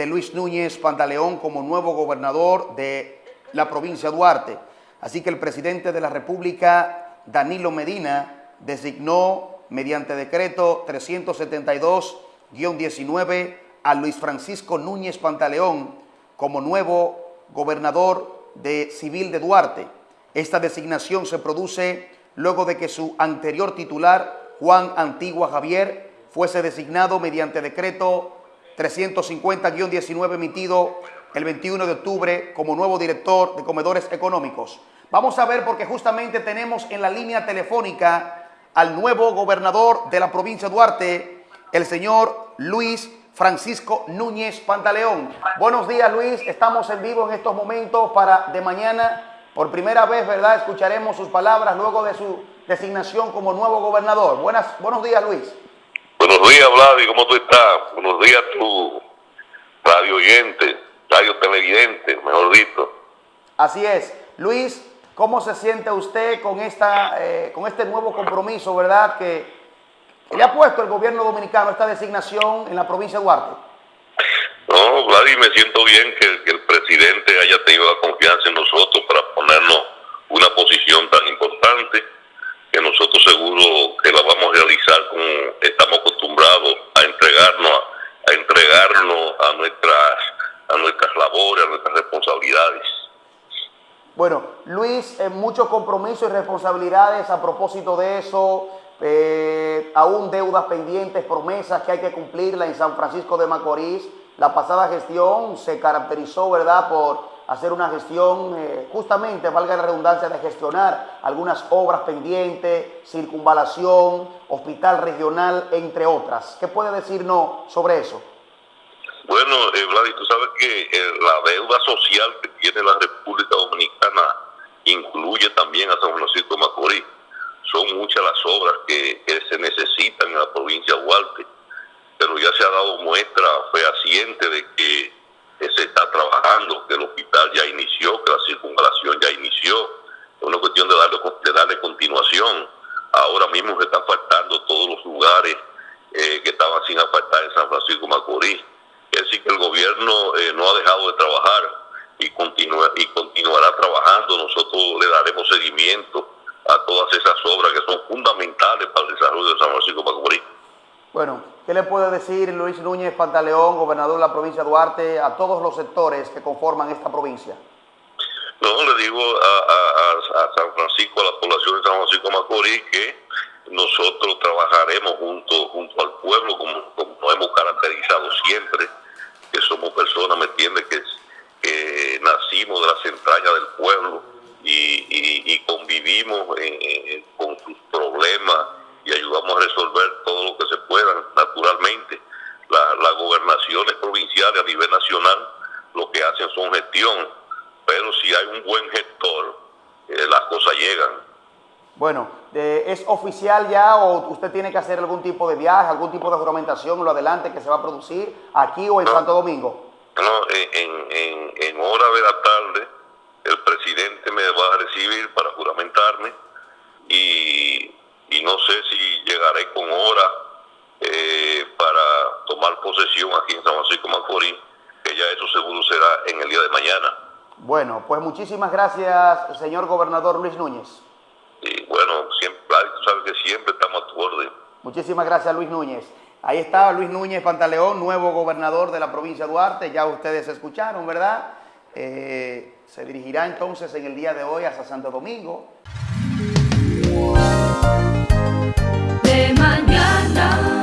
de Luis Núñez Pantaleón como nuevo gobernador de la provincia de Duarte. Así que el presidente de la República, Danilo Medina, designó mediante decreto 372-19 a Luis Francisco Núñez Pantaleón como nuevo gobernador de civil de Duarte. Esta designación se produce luego de que su anterior titular, Juan Antigua Javier, fuese designado mediante decreto 350-19 emitido el 21 de octubre como nuevo director de comedores económicos. Vamos a ver porque justamente tenemos en la línea telefónica al nuevo gobernador de la provincia de Duarte, el señor Luis Francisco Núñez Pantaleón. Buenos días Luis, estamos en vivo en estos momentos para de mañana, por primera vez, ¿verdad? Escucharemos sus palabras luego de su designación como nuevo gobernador. Buenos días Luis. Buenos días Vladi, ¿cómo tú estás? Buenos días tu radio oyente, radio televidente, mejor dicho. Así es. Luis, ¿cómo se siente usted con, esta, eh, con este nuevo compromiso, verdad, que le ha puesto el gobierno dominicano esta designación en la provincia de Duarte? No, Vladi, me siento bien que, que el presidente haya tenido la confianza en nosotros para ponernos una posición tan importante que nosotros seguro que la vamos a realizar acostumbrados a a, entregarnos a nuestras a nuestras labores, a nuestras responsabilidades. Bueno, Luis, eh, muchos compromisos y responsabilidades a propósito de eso, eh, aún deudas pendientes, promesas que hay que cumplirla en San Francisco de Macorís. La pasada gestión se caracterizó, ¿verdad?, por hacer una gestión, eh, justamente, valga la redundancia, de gestionar algunas obras pendientes, circunvalación, hospital regional, entre otras. ¿Qué puede decirnos sobre eso? Bueno, eh, Vladi, tú sabes que eh, la deuda social que tiene la República Dominicana incluye también a San Francisco de Macorís. Son muchas las obras que, que se necesitan en la provincia de Duarte, pero ya se ha dado muestra fehaciente de que se está trabajando, que hospital ya inició, que la circunvalación ya inició. Es una cuestión de darle, darle continuación. Ahora mismo se están faltando todos los lugares eh, que estaban sin apartar en San Francisco Macorís. Es decir, que el gobierno eh, no ha dejado de trabajar y, continúa, y continuará trabajando. Nosotros le daremos seguimiento a todas esas obras que son fundamentales para el desarrollo de San Francisco Macorís. Bueno, ¿qué le puede decir Luis Núñez Pantaleón, gobernador de la provincia de Duarte, a todos los sectores que conforman esta provincia? No, le digo a, a, a San Francisco, a la población de San Francisco Macorís, que nosotros trabajaremos junto, junto al pueblo, como, como hemos caracterizado siempre, que somos personas, ¿me entiendes?, que, que nacimos de las entrañas del pueblo y, y, y convivimos en, en, con sus problemas y ayudamos a resolver todo lo que se pueda, naturalmente. La, las gobernaciones provinciales a nivel nacional lo que hacen son gestión, pero si hay un buen gestor, eh, las cosas llegan. Bueno, eh, ¿es oficial ya o usted tiene que hacer algún tipo de viaje, algún tipo de juramentación en lo adelante que se va a producir aquí o en no, Santo Domingo? No, en, en, en hora de la tarde el presidente me va a recibir para juramentarme y y no sé si llegaré con hora eh, para tomar posesión aquí en San Francisco Macorís, en el día de mañana. Bueno, pues muchísimas gracias, señor gobernador Luis Núñez. Y bueno, siempre, sabes que siempre estamos a tu orden. Muchísimas gracias, Luis Núñez. Ahí está Luis Núñez Pantaleón, nuevo gobernador de la provincia de Duarte. Ya ustedes escucharon, ¿verdad? Eh, se dirigirá entonces en el día de hoy hasta Santo Domingo. De mañana.